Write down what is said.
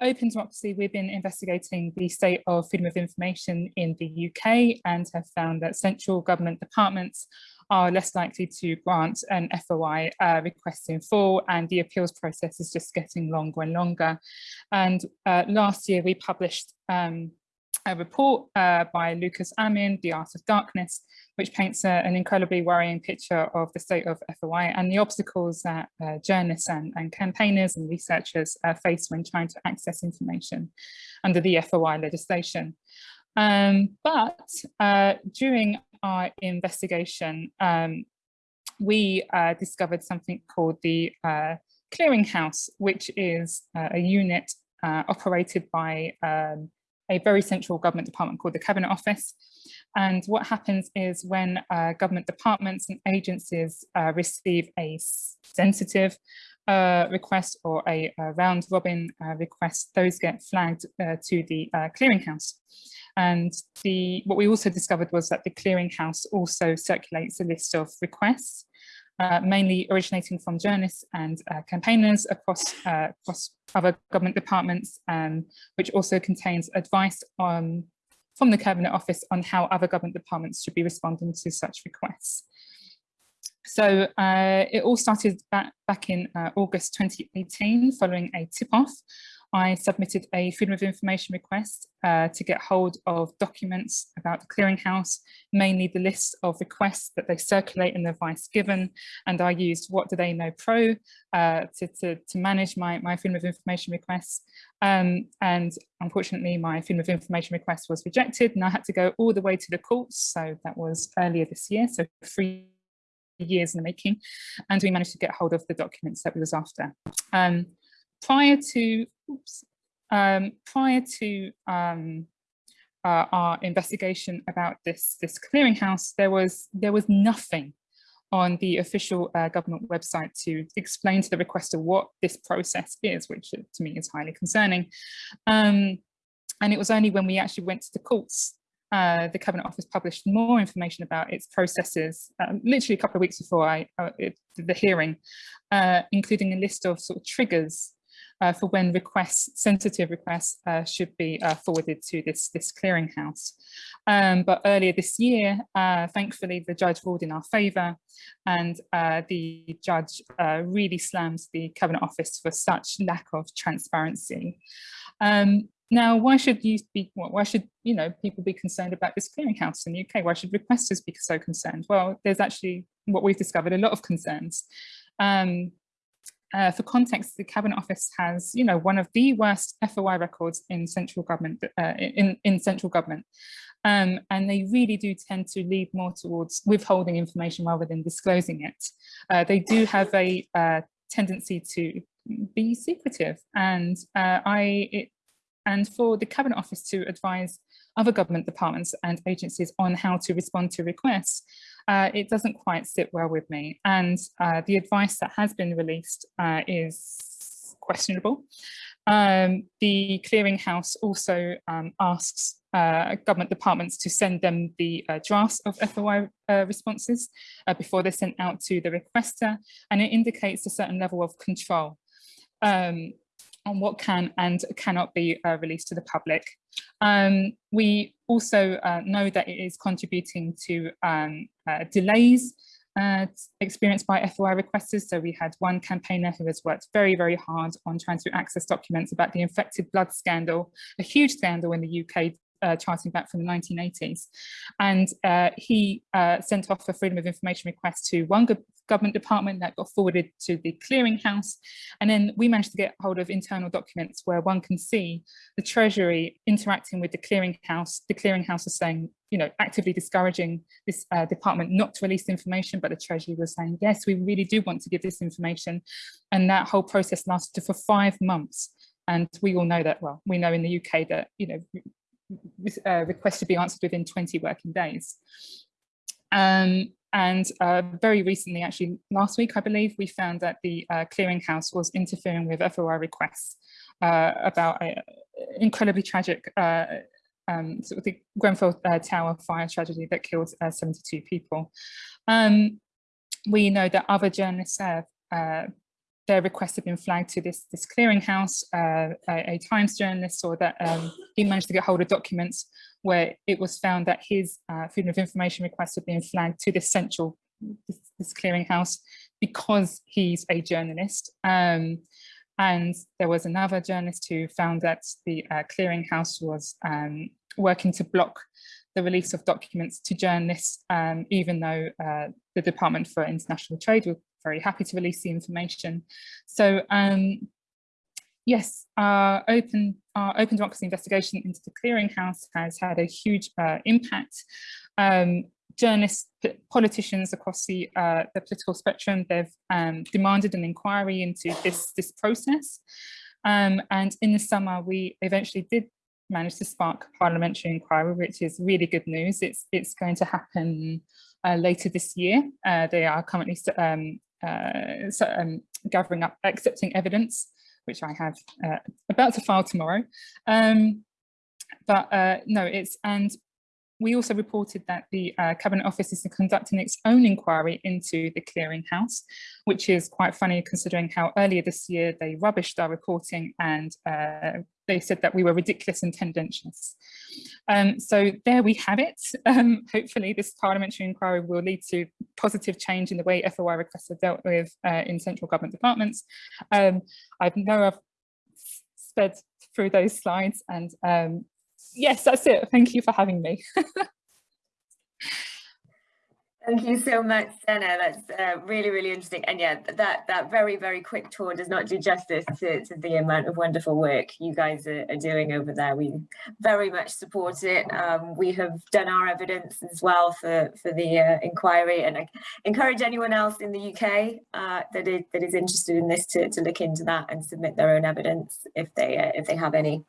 Open Democracy, we've been investigating the state of freedom of information in the UK and have found that central government departments are less likely to grant an FOI uh, request in full and the appeals process is just getting longer and longer. And uh, last year we published um, a report uh, by Lucas Amin, The Art of Darkness, which paints a, an incredibly worrying picture of the state of FOI and the obstacles that uh, journalists and, and, campaigners and researchers uh, face when trying to access information under the FOI legislation. Um, but uh, during our investigation, um, we uh, discovered something called the uh, Clearinghouse, which is a unit operated by um, a very central government department called the Cabinet Office. And what happens is when uh, government departments and agencies uh, receive a sensitive uh, request or a, a round robin uh, request, those get flagged uh, to the uh, clearinghouse. And the what we also discovered was that the clearinghouse also circulates a list of requests uh, mainly originating from journalists and uh, campaigners across, uh, across other government departments, um, which also contains advice on, from the Cabinet Office on how other government departments should be responding to such requests. So uh, it all started back, back in uh, August 2018 following a tip-off I submitted a Freedom of Information request uh, to get hold of documents about the clearinghouse, mainly the list of requests that they circulate and the advice given. And I used What Do They Know Pro uh, to, to, to, manage my, my Freedom of Information requests. Um, and unfortunately, my Freedom of Information request was rejected and I had to go all the way to the courts. So that was earlier this year, so three years in the making. And we managed to get hold of the documents that we was after. Um, prior to oops, um, prior to um, uh, our investigation about this this clearinghouse, there was there was nothing on the official uh, government website to explain to the requester what this process is, which to me is highly concerning. Um, and it was only when we actually went to the courts uh, the Cabinet Office published more information about its processes, uh, literally a couple of weeks before I, uh, it, the hearing, uh, including a list of sort of triggers uh, for when requests, sensitive requests uh, should be uh, forwarded to this, this clearinghouse. Um, but earlier this year, uh, thankfully, the judge ruled in our favour and uh, the judge uh, really slams the Cabinet Office for such lack of transparency. Um, now, why should you be, why should, you know, people be concerned about this clearinghouse in the UK? Why should requesters be so concerned? Well, there's actually what we've discovered a lot of concerns. Um, uh, for context, the Cabinet Office has, you know, one of the worst FOI records in central government. Uh, in in central government, um, and they really do tend to lead more towards withholding information rather than disclosing it. Uh, they do have a uh, tendency to be secretive, and uh, I it, and for the Cabinet Office to advise other government departments and agencies on how to respond to requests, uh, it doesn't quite sit well with me. And uh, the advice that has been released uh, is questionable. Um, the clearinghouse also um, asks uh, government departments to send them the uh, drafts of FOI uh, responses before they're sent out to the requester, and it indicates a certain level of control. Um, on what can and cannot be uh, released to the public. Um, we also uh, know that it is contributing to um, uh, delays uh, experienced by FOI requesters. So we had one campaigner who has worked very, very hard on trying to access documents about the infected blood scandal, a huge scandal in the UK uh, charting back from the 1980s. And uh, he uh, sent off a freedom of information request to one government department that got forwarded to the clearinghouse. And then we managed to get hold of internal documents where one can see the Treasury interacting with the clearinghouse. The clearinghouse is saying, you know, actively discouraging this uh, department not to release information, but the Treasury was saying, yes, we really do want to give this information. And that whole process lasted for five months. And we all know that, well, we know in the UK that, you know, uh, requests to be answered within 20 working days. Um, and uh, very recently, actually last week, I believe, we found that the uh, clearinghouse was interfering with FOI requests uh, about an incredibly tragic uh, um, sort of the Grenfell uh, Tower fire tragedy that killed 72 people. Um, we know that other journalists have their requests have been flagged to this, this clearinghouse. Uh, a, a, Times journalist saw that um, he managed to get hold of documents where it was found that his uh, freedom of information requests had been flagged to this central this, this clearinghouse because he's a journalist. Um, and there was another journalist who found that the uh, clearinghouse was um, working to block the release of documents to journalists, um, even though uh, the Department for International Trade very happy to release the information. So um, yes, our open, our open democracy investigation into the clearinghouse has had a huge uh, impact. Um, journalists, politicians across the, uh, the political spectrum, they've um, demanded an inquiry into this, this process. Um, and in the summer, we eventually did manage to spark a parliamentary inquiry, which is really good news. It's, it's going to happen uh, later this year. Uh, they are currently um, uh, so, um, gathering up, accepting evidence, which I have uh, about to file tomorrow. Um, but uh, no, it's, and we also reported that the uh, Cabinet Office is conducting its own inquiry into the clearinghouse, which is quite funny considering how earlier this year they rubbished our reporting and uh, they said that we were ridiculous and tendentious. Um, so there we have it. Um, hopefully this parliamentary inquiry will lead to positive change in the way FOI requests are dealt with uh, in central government departments. Um, I know I've sped through those slides and um, yes, that's it. Thank you for having me. Thank you so much, Jenna. That's uh, really, really interesting. And yeah, that that very, very quick tour does not do justice to, to the amount of wonderful work you guys are, are doing over there. We very much support it. Um, we have done our evidence as well for, for the uh, inquiry and I encourage anyone else in the UK uh, that, is, that is interested in this to, to look into that and submit their own evidence if they, uh, if they have any.